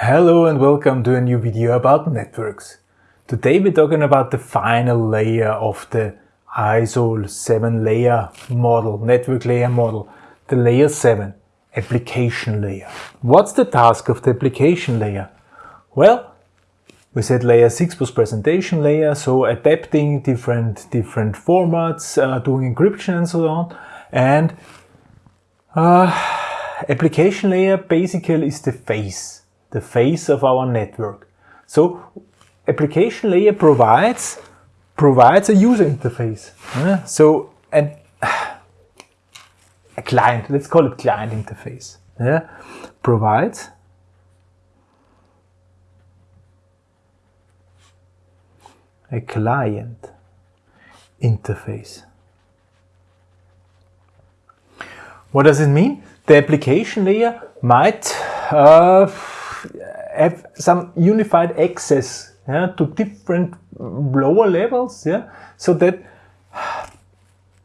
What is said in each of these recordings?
Hello and welcome to a new video about networks. Today we're talking about the final layer of the ISO 7 layer model, network layer model, the layer 7, application layer. What's the task of the application layer? Well, we said layer 6 was presentation layer, so adapting different, different formats, uh, doing encryption and so on. And uh, application layer basically is the face, the face of our network. So application layer provides provides a user interface. Uh, so and a client, let's call it client interface. Yeah, provides a client interface. What does it mean? The application layer might uh, have some unified access yeah, to different lower levels, yeah, so that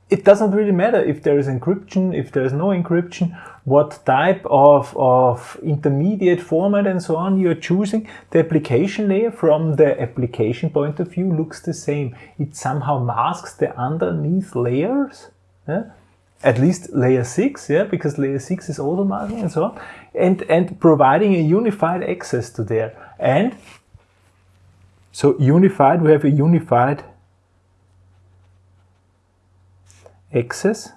it doesn't really matter if there is encryption, if there is no encryption, what type of, of intermediate format and so on you're choosing. The application layer from the application point of view looks the same. It somehow masks the underneath layers. Yeah? At least layer 6, yeah, because layer 6 is also and so on, and, and providing a unified access to there. And so unified, we have a unified access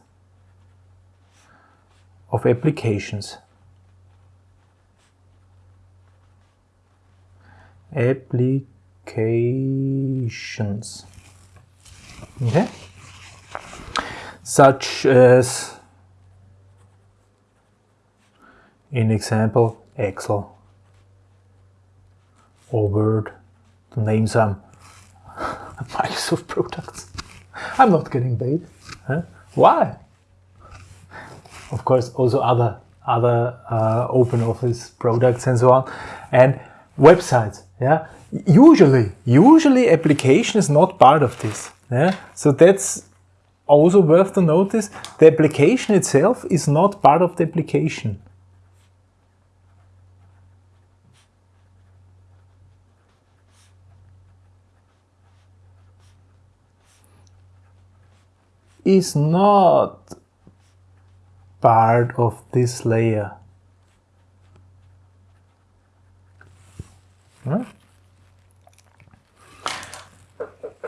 of applications. Applications. Okay? Such as in example Excel or Word to name some Microsoft products. I'm not getting paid. Huh? Why? Of course, also other other uh, open office products and so on, and websites. Yeah, usually, usually application is not part of this. Yeah, so that's also worth to notice, the application itself is not part of the application. is not part of this layer. Right?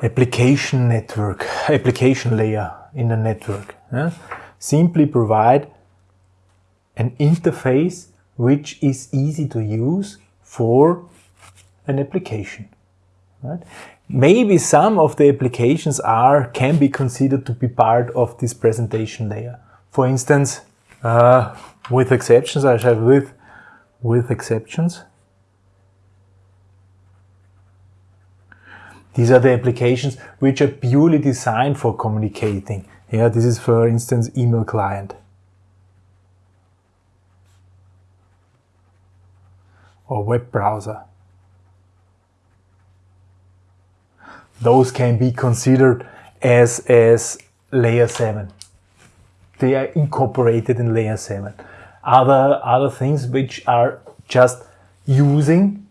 Application network, application layer in the network. Yeah? Simply provide an interface which is easy to use for an application. Right? Maybe some of the applications are can be considered to be part of this presentation layer. For instance, uh, with exceptions, I have with with exceptions. These are the applications which are purely designed for communicating. Yeah, this is for instance email client. Or web browser. Those can be considered as, as layer 7. They are incorporated in layer 7. Other, other things which are just using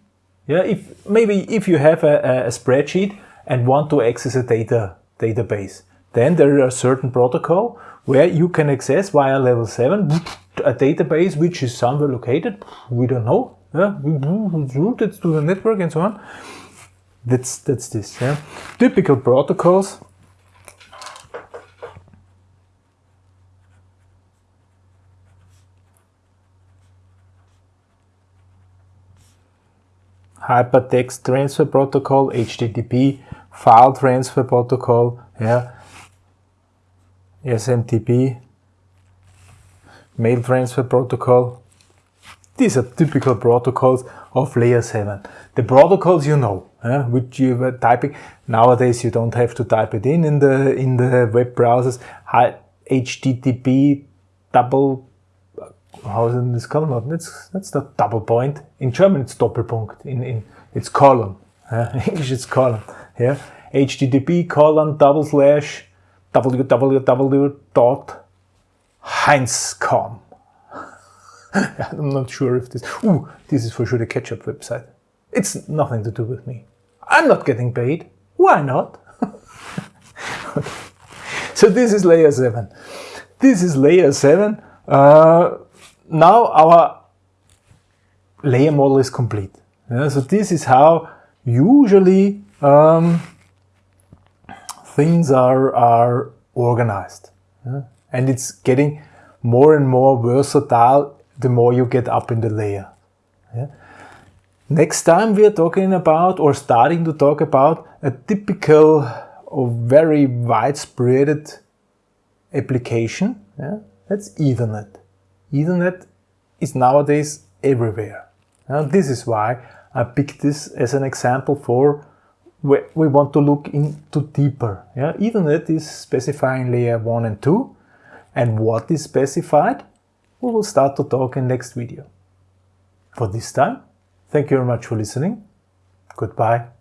yeah, if maybe if you have a, a spreadsheet and want to access a data database, then there are certain protocol where you can access via level 7 a database which is somewhere located, we don't know, yeah, it's routed to the network and so on. That's, that's this. Yeah. Typical protocols hypertext transfer protocol, HTTP, file transfer protocol, yeah, SMTP, mail transfer protocol. These are typical protocols of layer 7. The protocols you know, which you were typing. Nowadays you don't have to type it in in the in the web browsers. HTTP double how is this called? That's that's not double point. In German, it's Doppelpunkt. In in it's colon. Uh, English, it's colon. Yeah, HTTP colon double slash www dot heinz.com. I'm not sure if this, ooh, this is for sure the ketchup website. It's nothing to do with me. I'm not getting paid. Why not? So this is layer 7. This is layer 7. Uh, now our layer model is complete. Yeah, so this is how usually um, things are, are organized. Yeah? And it's getting more and more versatile the more you get up in the layer. Yeah? Next time we are talking about or starting to talk about a typical or very widespread application. Yeah? That's Ethernet. Ethernet is nowadays everywhere. Now this is why I picked this as an example for where we want to look into deeper. Yeah? Ethernet is specifying layer 1 and 2 and what is specified we will start to talk in next video. For this time, thank you very much for listening. Goodbye.